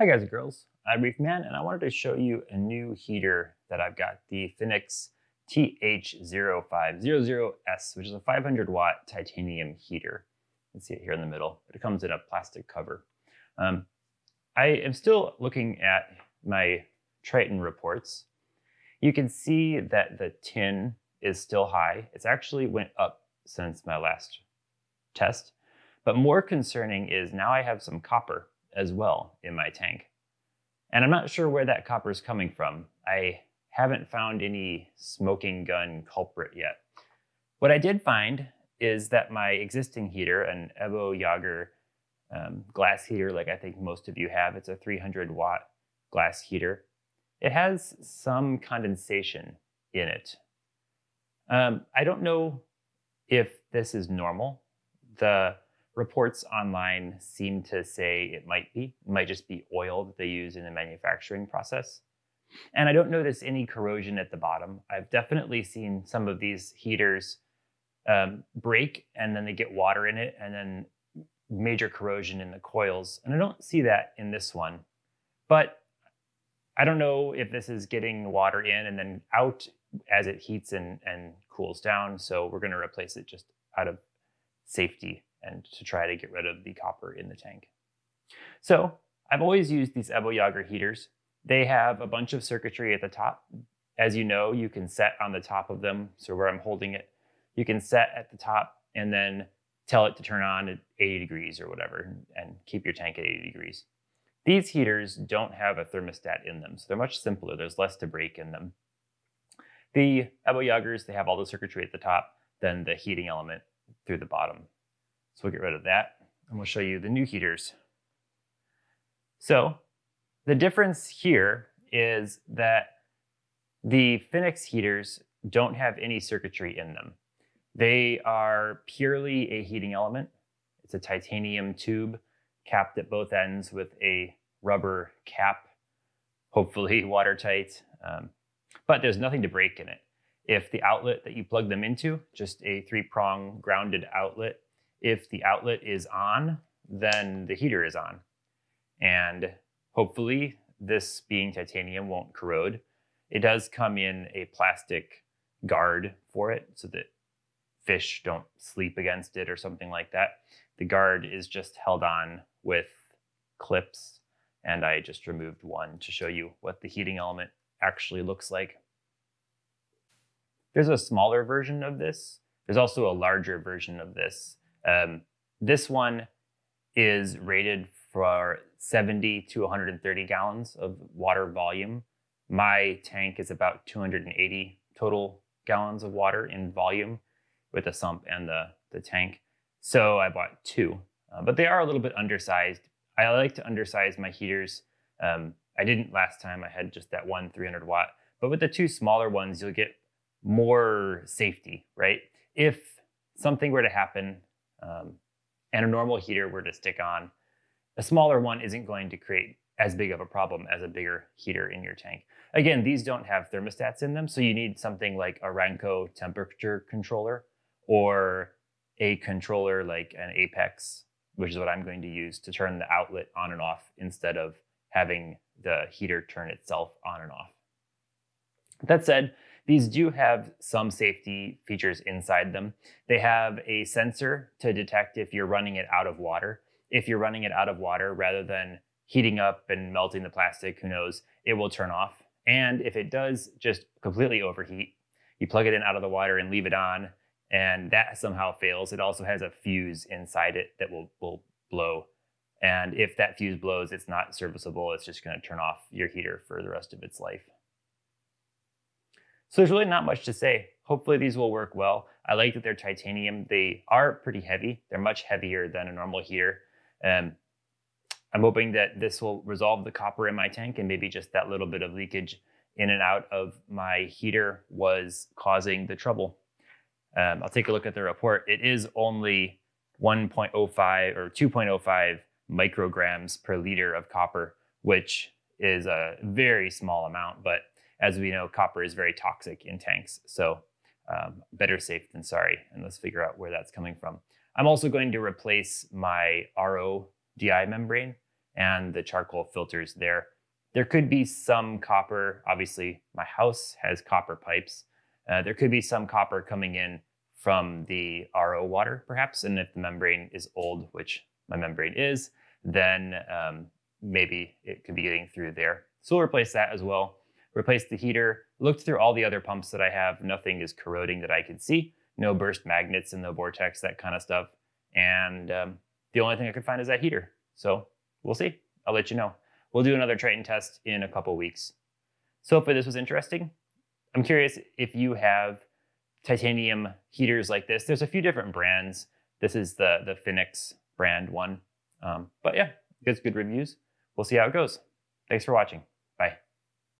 Hi guys and girls, I'm Reef Man and I wanted to show you a new heater that I've got, the Finnex TH0500S, which is a 500 watt titanium heater. You can see it here in the middle, it comes in a plastic cover. Um, I am still looking at my Triton reports. You can see that the tin is still high. It's actually went up since my last test. But more concerning is now I have some copper as well in my tank. And I'm not sure where that copper is coming from. I haven't found any smoking gun culprit yet. What I did find is that my existing heater, an Ebo Jager um, glass heater, like I think most of you have, it's a 300 watt glass heater. It has some condensation in it. Um, I don't know if this is normal. The reports online seem to say it might be. It might just be oil that they use in the manufacturing process. And I don't notice any corrosion at the bottom. I've definitely seen some of these heaters um, break and then they get water in it and then major corrosion in the coils. And I don't see that in this one. But I don't know if this is getting water in and then out as it heats and, and cools down. So we're going to replace it just out of safety and to try to get rid of the copper in the tank. So I've always used these Ebo Jager heaters. They have a bunch of circuitry at the top. As you know, you can set on the top of them. So where I'm holding it, you can set at the top and then tell it to turn on at 80 degrees or whatever and keep your tank at 80 degrees. These heaters don't have a thermostat in them, so they're much simpler. There's less to break in them. The Ebo Jagers, they have all the circuitry at the top, then the heating element through the bottom. So we'll get rid of that and we'll show you the new heaters. So the difference here is that the Finnex heaters don't have any circuitry in them. They are purely a heating element. It's a titanium tube capped at both ends with a rubber cap, hopefully watertight, um, but there's nothing to break in it. If the outlet that you plug them into, just a three prong grounded outlet, if the outlet is on, then the heater is on. And hopefully this being titanium won't corrode. It does come in a plastic guard for it so that fish don't sleep against it or something like that. The guard is just held on with clips and I just removed one to show you what the heating element actually looks like. There's a smaller version of this. There's also a larger version of this. Um, this one is rated for 70 to 130 gallons of water volume. My tank is about 280 total gallons of water in volume with the sump and the, the tank. So I bought two, uh, but they are a little bit undersized. I like to undersize my heaters. Um, I didn't last time, I had just that one 300 watt, but with the two smaller ones, you'll get more safety, right? If something were to happen um, and a normal heater were to stick on, a smaller one isn't going to create as big of a problem as a bigger heater in your tank. Again, these don't have thermostats in them, so you need something like a Ranco temperature controller or a controller like an Apex, which is what I'm going to use to turn the outlet on and off instead of having the heater turn itself on and off. That said, these do have some safety features inside them. They have a sensor to detect if you're running it out of water. If you're running it out of water, rather than heating up and melting the plastic, who knows, it will turn off. And if it does just completely overheat, you plug it in out of the water and leave it on, and that somehow fails, it also has a fuse inside it that will, will blow. And if that fuse blows, it's not serviceable. It's just going to turn off your heater for the rest of its life. So there's really not much to say. Hopefully these will work well. I like that they're titanium. They are pretty heavy. They're much heavier than a normal heater. Um, I'm hoping that this will resolve the copper in my tank and maybe just that little bit of leakage in and out of my heater was causing the trouble. Um, I'll take a look at the report. It is only 1.05 or 2.05 micrograms per liter of copper, which is a very small amount, but as we know, copper is very toxic in tanks. So um, better safe than sorry. And let's figure out where that's coming from. I'm also going to replace my RO DI membrane and the charcoal filters there. There could be some copper. Obviously, my house has copper pipes. Uh, there could be some copper coming in from the RO water, perhaps. And if the membrane is old, which my membrane is, then um, maybe it could be getting through there. So we'll replace that as well. Replace the heater. Looked through all the other pumps that I have. Nothing is corroding that I can see. No burst magnets in the vortex, that kind of stuff. And um, the only thing I could find is that heater. So we'll see. I'll let you know. We'll do another Triton test in a couple weeks. So hopefully this was interesting. I'm curious if you have titanium heaters like this. There's a few different brands. This is the, the Phoenix brand one. Um, but yeah, gets good reviews. We'll see how it goes. Thanks for watching.